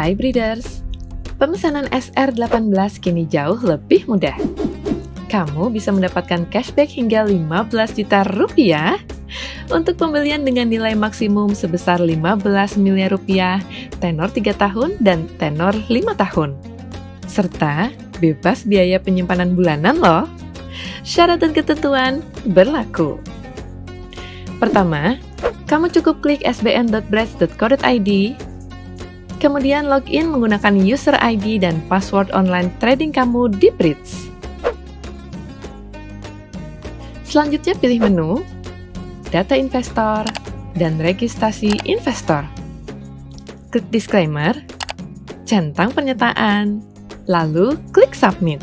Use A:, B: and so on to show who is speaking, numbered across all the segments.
A: Hai Breeders, pemesanan SR18 kini jauh lebih mudah. Kamu bisa mendapatkan cashback hingga 15 juta rupiah untuk pembelian dengan nilai maksimum sebesar 15 miliar rupiah, tenor 3 tahun dan tenor 5 tahun. Serta bebas biaya penyimpanan bulanan loh. Syarat dan ketentuan berlaku. Pertama, kamu cukup klik sbn.breads.co.id, kemudian login menggunakan user ID dan password online trading kamu di Breeds. Selanjutnya pilih menu, data investor, dan registrasi investor. Klik disclaimer, centang pernyataan, lalu klik submit.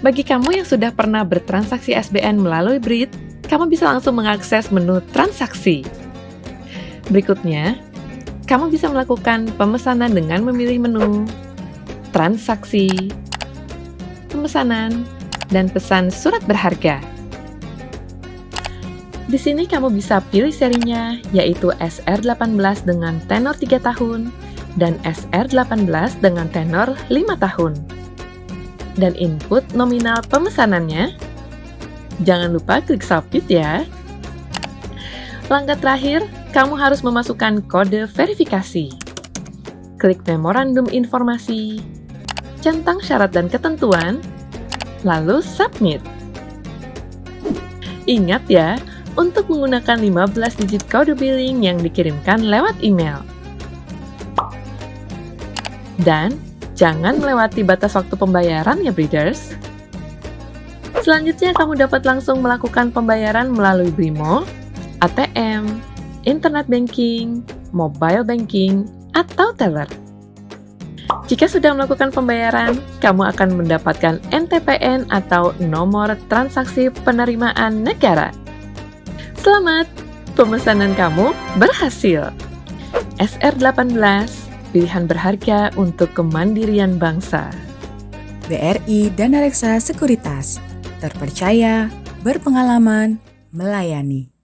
A: Bagi kamu yang sudah pernah bertransaksi SBN melalui Breed, kamu bisa langsung mengakses menu transaksi. Berikutnya, kamu bisa melakukan pemesanan dengan memilih menu transaksi, pemesanan, dan pesan surat berharga. Di sini kamu bisa pilih serinya, yaitu SR18 dengan tenor 3 tahun dan SR18 dengan tenor 5 tahun. Dan input nominal pemesanannya Jangan lupa klik submit ya. Langkah terakhir, kamu harus memasukkan kode verifikasi. Klik memorandum informasi, centang syarat dan ketentuan, lalu submit. Ingat ya, untuk menggunakan 15 digit kode billing yang dikirimkan lewat email. Dan jangan melewati batas waktu pembayaran ya breeders. Selanjutnya, kamu dapat langsung melakukan pembayaran melalui Brimo, ATM, Internet Banking, Mobile Banking, atau Teller. Jika sudah melakukan pembayaran, kamu akan mendapatkan NTPN atau Nomor Transaksi Penerimaan Negara. Selamat, pemesanan kamu berhasil. SR18, pilihan berharga untuk kemandirian bangsa.
B: BRI dan Reksa Sekuritas terpercaya, berpengalaman, melayani.